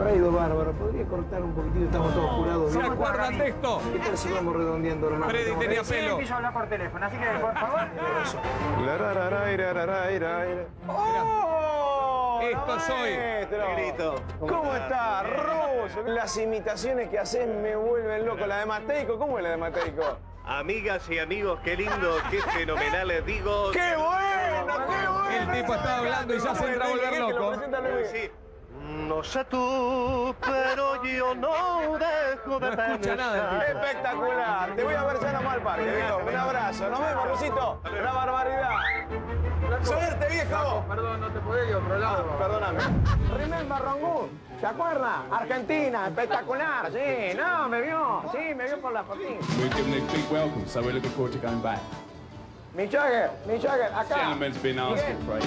habrá ido bárbaro. ¿Podría cortar un poquitito? Estamos todos curados. ¿Se acuerdan de esto? ¿Qué tal si vamos redondeando, hermano? Freddy tenía pelo. A hablar por teléfono, así que por favor. ¡Oh! Esto soy. Maestro. ¿Cómo está, Ruso? Las imitaciones que haces me vuelven loco. La de Mateico, ¿cómo es la de Mateico? Amigas y amigos, qué lindo, qué fenomenal les digo. ¡Qué bueno, qué bueno! El tipo estaba hablando y ya se entra a volver ¿Qué te lo loco. No sé tú, pero yo no dejo de No escucha nada. Espectacular. Te voy a ver ya nomás al parque, viejo. Un abrazo. Nos vemos, Rusito. Una barbaridad. Suerte, viejo. Perdón, no te podía ir a otro lado. Perdóname. Remember Rongún. ¿Se acuerda? Argentina, espectacular. Sí, no, me vio. Sí, me vio por la fotín. We've given a big welcome, so we're looking forward to going back. Mi Jagger, mi Jagger, acá. Gentleman's been asking for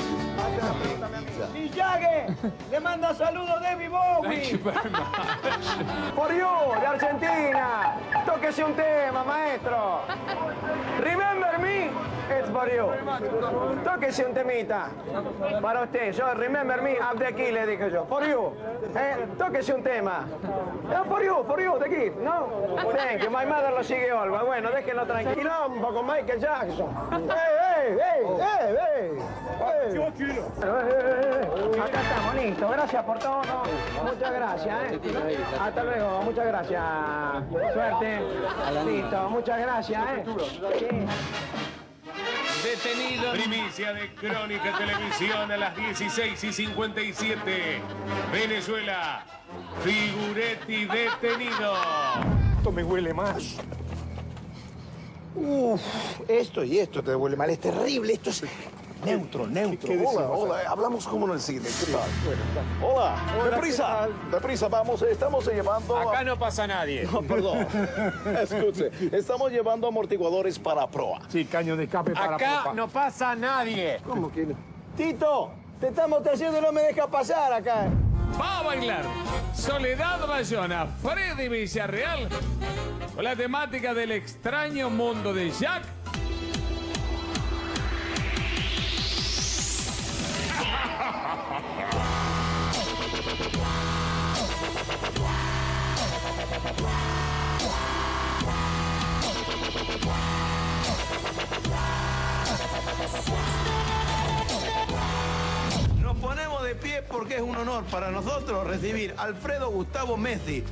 le manda saludos David Bowie. For you, de Argentina. Tóquese un tema, maestro. Remember me, it's for you. Tóquese un temita. Para usted, yo, remember me, up de aquí, le dije yo. For you. Eh, tóquese un tema. Eh, for you, for you, the gift, ¿no? Thank you, my mother lo sigue Olga. Bueno, déjenlo tranquilo con Michael Jackson. ¡Ey, Eh, eh, eh. Acá estamos, listo. Gracias por todo. Muchas gracias, ¿eh? Hasta luego, muchas gracias. Suerte. Listo, muchas gracias, ¿eh? Detenido. Primicia de Crónica Televisión a las 16 y 57. Venezuela. Figuretti detenido. Esto me huele más. Uf, esto y esto te huele mal. Es terrible. Esto es neutro, neutro. Hola, hola, hablamos como en el cine. ¿Qué tal? Hola, deprisa, deprisa, vamos, estamos llevando... a- Acá no pasa nadie. No, perdón, escuche, estamos llevando amortiguadores para proa. Sí, caño de escape para Acá popa. no pasa nadie. ¿Cómo que no? Tito, te estamos trayendo y no me deja pasar acá. Va a bailar Soledad Bayona, Freddy Villarreal, con la temática del extraño mundo de Jack. ponemos de pie porque es un honor para nosotros recibir a Alfredo Gustavo Messi,